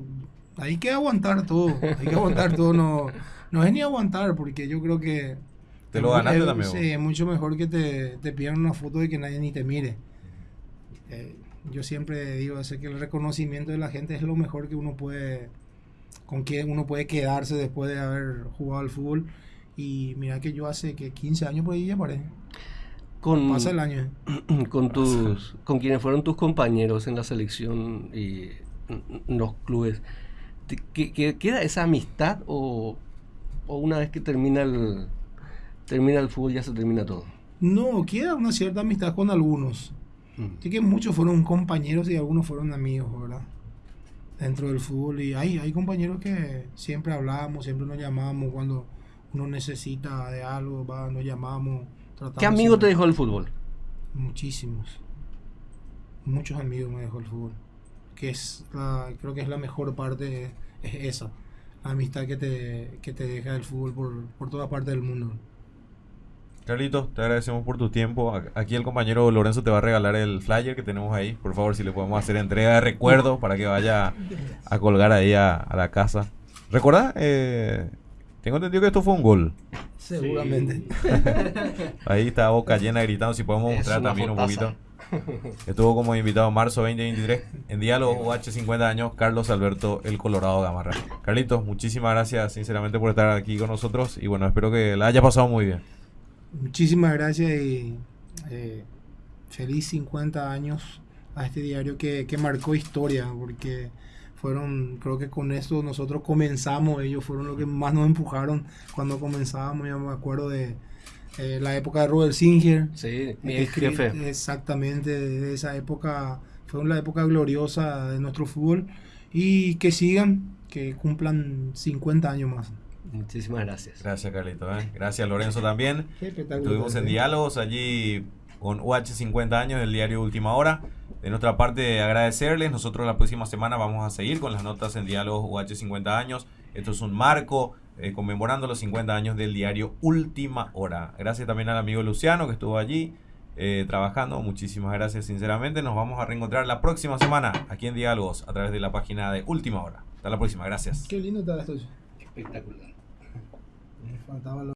Hay que aguantar todo. Hay que aguantar todo. No, no es ni aguantar porque yo creo que... Te lo ganaste también. Sí, es mucho mejor que te, te pidan una foto y que nadie ni te mire. Eh, yo siempre digo, sé que el reconocimiento de la gente es lo mejor que uno puede con quién uno puede quedarse después de haber jugado al fútbol. Y mira que yo hace que 15 años por ahí ya paré. Con, Pasa el año. ¿eh? (clears throat) Con tus, con quienes fueron tus compañeros en la selección y en los clubes. ¿Queda esa amistad o, o, una vez que termina el, termina el fútbol ya se termina todo? No, queda una cierta amistad con algunos. Mm. que muchos fueron compañeros y algunos fueron amigos, ¿verdad? dentro del fútbol y hay, hay compañeros que siempre hablamos, siempre nos llamamos cuando uno necesita de algo, va, nos llamamos. ¿Qué amigos te dejó el fútbol? Muchísimos. Muchos amigos me dejó el fútbol. Que es la, creo que es la mejor parte, es esa. La amistad que te, que te deja el fútbol por, por toda parte del mundo. Carlitos, te agradecemos por tu tiempo. Aquí el compañero Lorenzo te va a regalar el flyer que tenemos ahí. Por favor, si le podemos hacer entrega de recuerdo para que vaya a colgar ahí a, a la casa. ¿Recuerda? Eh, tengo entendido que esto fue un gol. Seguramente. Ahí está boca llena gritando. Si podemos Es mostrar también un poquito. Estuvo como invitado en marzo 2023 en Diálogo UH 50 años, Carlos Alberto El Colorado Gamarra. Carlitos, muchísimas gracias sinceramente por estar aquí con nosotros y bueno, espero que la haya pasado muy bien. Muchísimas gracias y eh, feliz 50 años a este diario que, que marcó historia, porque fueron, creo que con esto nosotros comenzamos, ellos fueron los que más nos empujaron cuando comenzábamos, yo me acuerdo de eh, la época de Robert Singer. Sí, mi ex jefe. Exactamente, de esa época, fue una época gloriosa de nuestro fútbol y que sigan, que cumplan 50 años más. Muchísimas gracias. Gracias Carlitos, ¿eh? gracias Lorenzo también. Estuvimos en ¿eh? diálogos allí con UH 50 años del diario Última Hora. De nuestra parte, agradecerles. Nosotros la próxima semana vamos a seguir con las notas en diálogos UH 50 años. Esto es un marco eh, conmemorando los 50 años del diario Última Hora. Gracias también al amigo Luciano que estuvo allí eh, trabajando. Muchísimas gracias, sinceramente. Nos vamos a reencontrar la próxima semana aquí en Diálogos a través de la página de Última Hora. Hasta la próxima. Gracias. Qué lindo está esto. Espectacular. Faltaba